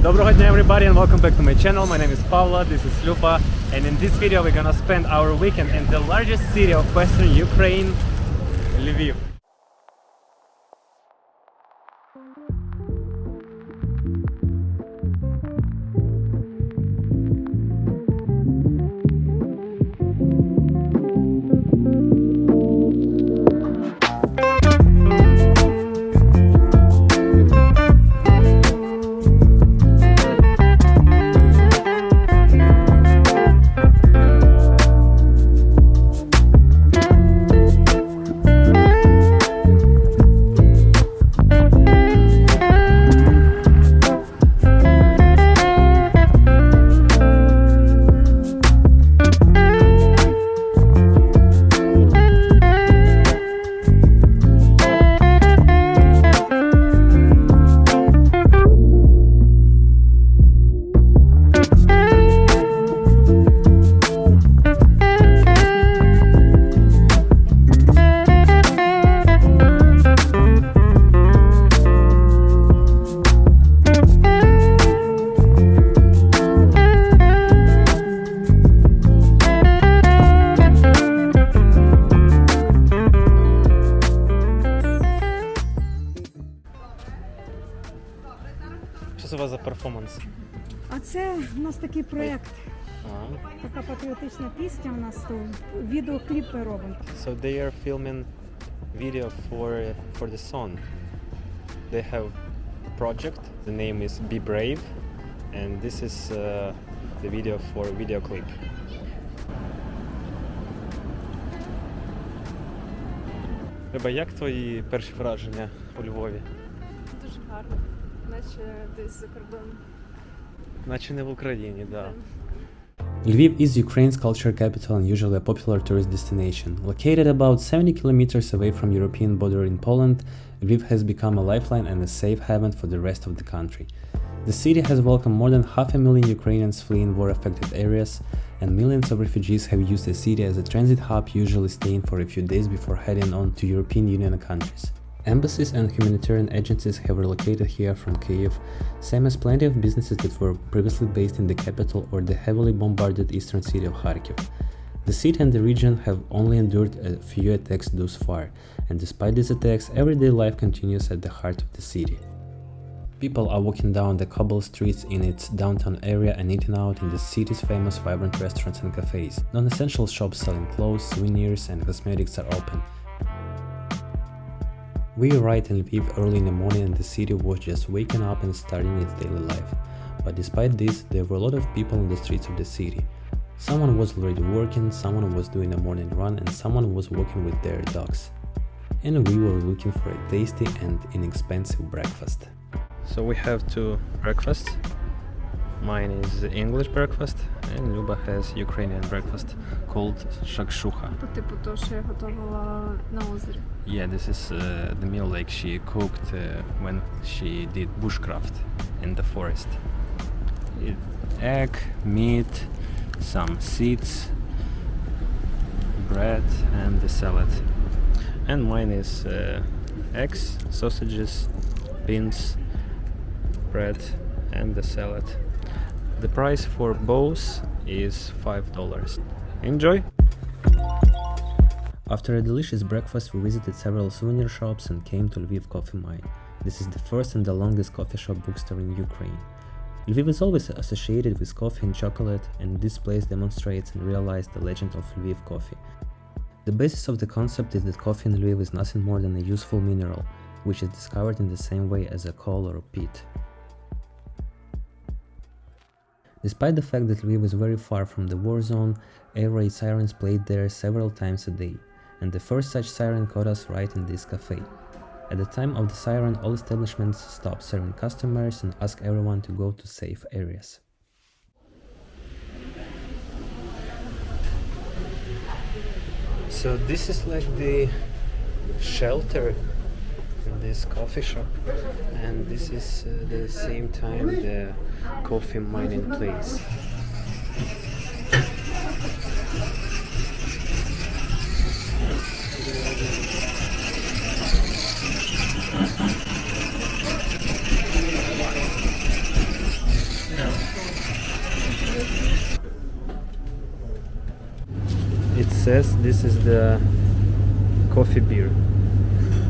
Доброго дня everybody and welcome back to my channel. My name is Pavla, this is Luba and in this video we're gonna spend our weekend in the largest city of western Ukraine, Lviv. За перформанс? А це у нас такий проєкт, така патріотична пісня у нас тут. Відеокліп ми робимо. So they are filming video for for the song. They have project. The name is Be Brave, and this is uh, the video for video clip. Люба, як твої перші враження у Львові? Дуже гарно, наче десь за кордоном. Наче не в Україні, да. Lviv is Ukraine's culture capital and usually a popular tourist destination. Located about 70 kilometers away from European border in Poland, Lviv has become a lifeline and a safe haven for the rest of the country. The city has welcomed more than half a million Ukrainians fleeing war-affected areas, and millions of refugees have used the city as a transit hub, usually staying for a few days before heading on to European Union countries. Embassies and humanitarian agencies have relocated here from Kiev, same as plenty of businesses that were previously based in the capital or the heavily bombarded eastern city of Kharkiv. The city and the region have only endured a few attacks thus far, and despite these attacks, everyday life continues at the heart of the city. People are walking down the cobble streets in its downtown area and eating out in the city's famous vibrant restaurants and cafes. Non-essential shops selling clothes, souvenirs and cosmetics are open. We arrived in Lviv early in the morning and the city was just waking up and starting its daily life. But despite this, there were a lot of people on the streets of the city. Someone was already working, someone was doing a morning run and someone was walking with their dogs. And we were looking for a tasty and inexpensive breakfast. So we have two breakfasts. Mine is English breakfast and Luba has Ukrainian breakfast called shakshuka. По типу того, що я готувала на озері. Yeah, this is uh, the meal like she cooked uh, when she did bushcraft in the forest. It, egg, meat, some seeds, bread, and the salad. And mine is uh, eggs, sausages, beans, bread, and the salad. The price for both is five dollars. Enjoy! After a delicious breakfast, we visited several souvenir shops and came to Lviv Coffee Mine. This is the first and the longest coffee shop bookstore in Ukraine. Lviv is always associated with coffee and chocolate, and this place demonstrates and realizes the legend of Lviv coffee. The basis of the concept is that coffee in Lviv is nothing more than a useful mineral, which is discovered in the same way as a coal or a peat. Despite the fact that Lviv is very far from the war zone, air raid sirens played there several times a day, and the first such siren caught us right in this cafe. At the time of the siren, all establishments stopped serving customers and asked everyone to go to safe areas. So this is like the shelter in this coffee shop. And this is uh, the same time the coffee mining place. It says this is the coffee beer.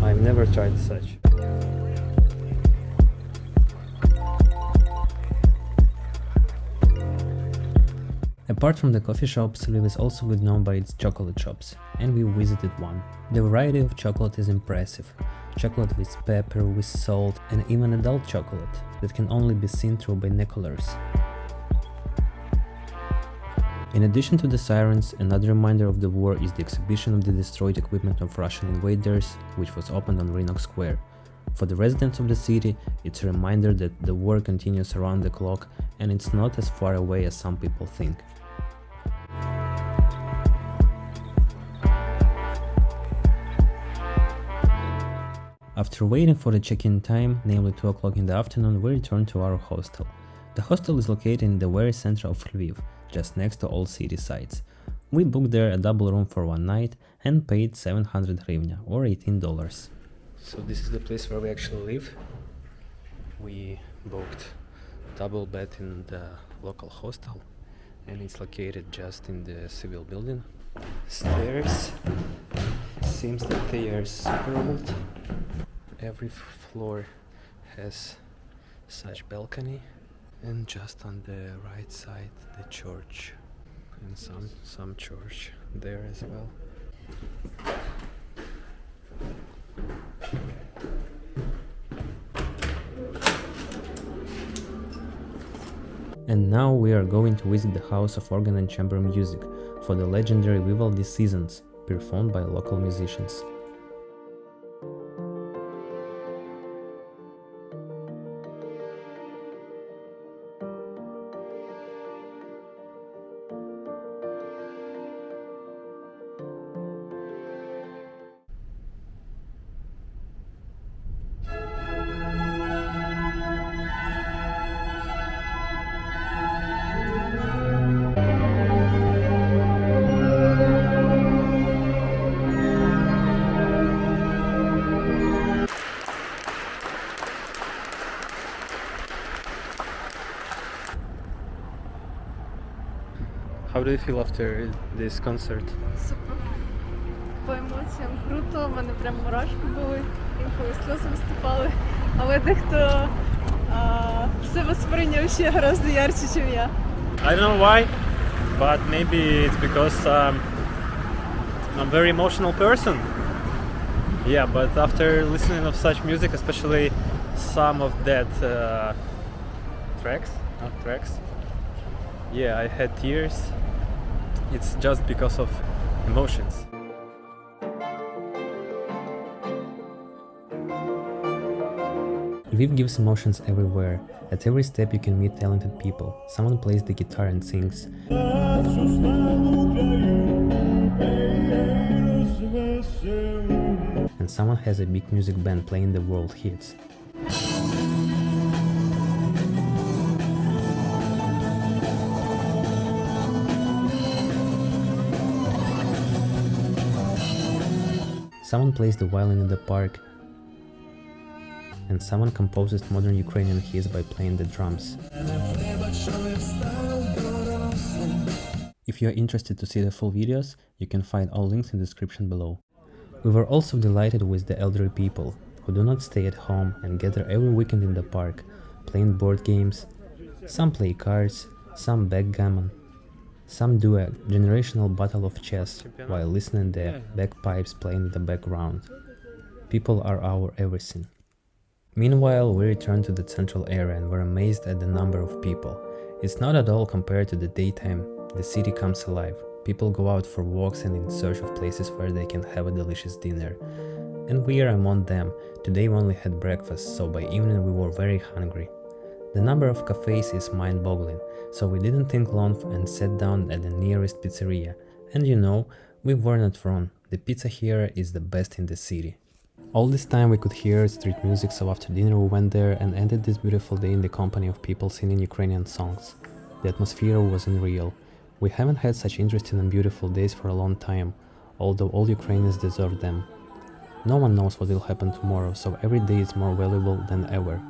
I've never tried such. Apart from the coffee shops, Lviv is also good known by its chocolate shops, and we visited one. The variety of chocolate is impressive. Chocolate with pepper, with salt, and even adult chocolate that can only be seen through binoculars. In addition to the sirens, another reminder of the war is the exhibition of the destroyed equipment of Russian invaders, which was opened on Rynok Square. For the residents of the city, it's a reminder that the war continues around the clock and it's not as far away as some people think. After waiting for the check-in time, namely 2 o'clock in the afternoon, we returned to our hostel. The hostel is located in the very center of Lviv, just next to all city sites. We booked there a double room for one night and paid 700 hryvnia or $18. So this is the place where we actually live. We booked double bed in the local hostel and it's located just in the civil building. Stairs. Seems that they are super old. Every floor has such balcony and just on the right side the church and some some church there as well. And now we are going to visit the House of Organ and Chamber Music for the legendary Vivaldi Seasons, performed by local musicians. How do you feel after this concert? Супер. По емоціям круто, в мене прям мурашки були, інколи сльози виступали. Але дехто а, себе сприйняв ще гораздо ярче, ніж я. I don't know why, but maybe it's because um, I'm a very emotional person. Yeah, but after listening of such music, especially some of that uh, tracks, not tracks, yeah, I had tears. It's just because of emotions. Lviv gives emotions everywhere. At every step you can meet talented people. Someone plays the guitar and sings. And someone has a big music band playing the world hits. Someone plays the violin in the park, and someone composes modern Ukrainian hits by playing the drums. If you are interested to see the full videos, you can find all links in the description below. We were also delighted with the elderly people, who do not stay at home and gather every weekend in the park, playing board games. Some play cards, some backgammon, some do a generational battle of chess while listening the bagpipes playing in the background. People are our everything. Meanwhile, we returned to the central area and were amazed at the number of people. It's not at all compared to the daytime, the city comes alive. People go out for walks and in search of places where they can have a delicious dinner. And we are among them. Today we only had breakfast, so by evening we were very hungry. The number of cafes is mind-boggling, so we didn't think long and sat down at the nearest pizzeria. And you know, we were not wrong, the pizza here is the best in the city. All this time we could hear street music, so after dinner we went there and ended this beautiful day in the company of people singing Ukrainian songs. The atmosphere was unreal. We haven't had such interesting and beautiful days for a long time, although all Ukrainians deserve them. No one knows what will happen tomorrow, so every day is more valuable than ever.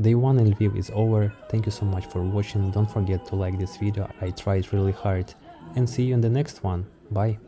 Day 1 in Lviv is over, thank you so much for watching, don't forget to like this video, I tried really hard, and see you in the next one, bye!